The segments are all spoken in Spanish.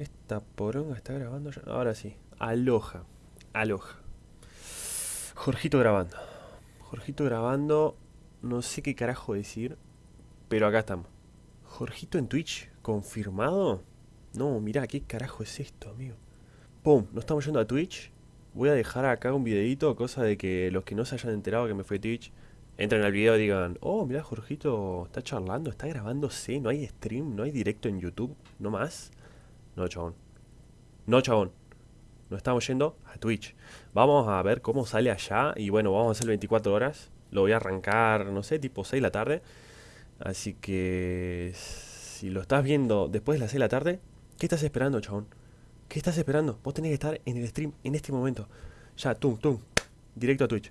Esta poronga está grabando ya. Ahora sí. Aloja. Aloja. Jorgito grabando. Jorgito grabando. No sé qué carajo decir. Pero acá estamos. Jorgito en Twitch. ¿Confirmado? No, mirá, ¿qué carajo es esto, amigo? Pum, nos estamos yendo a Twitch. Voy a dejar acá un videito, cosa de que los que no se hayan enterado que me fue Twitch, entren al video y digan, oh, mirá, Jorgito está charlando, está grabándose, no hay stream, no hay directo en YouTube, no más. No, chabón. No, chabón. Nos estamos yendo a Twitch. Vamos a ver cómo sale allá. Y bueno, vamos a hacer 24 horas. Lo voy a arrancar, no sé, tipo 6 de la tarde. Así que... Si lo estás viendo después de las 6 de la tarde, ¿qué estás esperando, chabón? ¿Qué estás esperando? Vos tenés que estar en el stream en este momento. Ya, tum, tum. Directo a Twitch.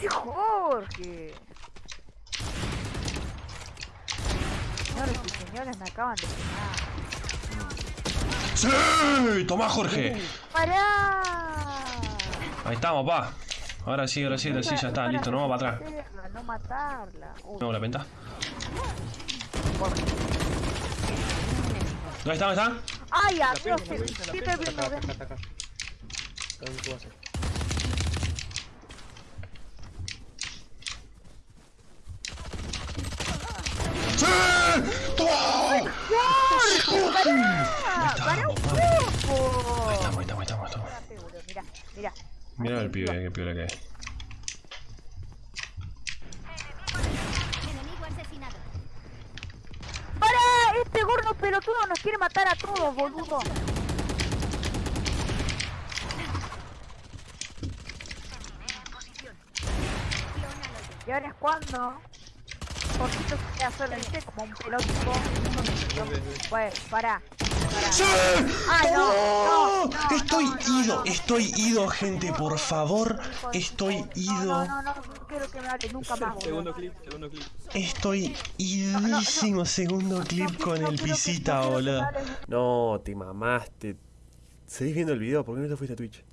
¡Sí, Jorge! Señores y señores, me acaban de pegar. ¡Sí! ¡Toma, Jorge! ¡Pará! Ahí estamos, pa. Ahora sí, ahora sí, ahora sí, ya está, listo, no va para atrás. No matarla. No, la venta. Jorge. ¿Dónde está? ¿Dónde está? ¡Ay, adiós! ¿Qué qué te vino acá, de- acá, acá. Acá en tu base. ¡Sí! ¡Toma! ¡Ah! ¡Para un poco! Ahí estamos, ahí estamos, ahí estamos, estamos. Mira, mira. Mira el pibe, qué pibe que es. ¡Para! Este gordo pelotudo nos quiere matar a todos, boludo. ¿Y ahora es cuando? Poquito solo, ¿viste? Como un pelotudo. Bueno, para. ¡Sí! ¡Ay, no! no, no, Estoy no, ido, no, no. estoy ido, gente, por favor. Estoy ido. No, no, no, no quiero que me hable nunca más. Segundo clip, segundo clip. Estoy idísimo. Segundo clip con el pisita, boludo. No, te mamaste. ¿Seguís viendo el video? ¿Por qué no te fuiste a Twitch?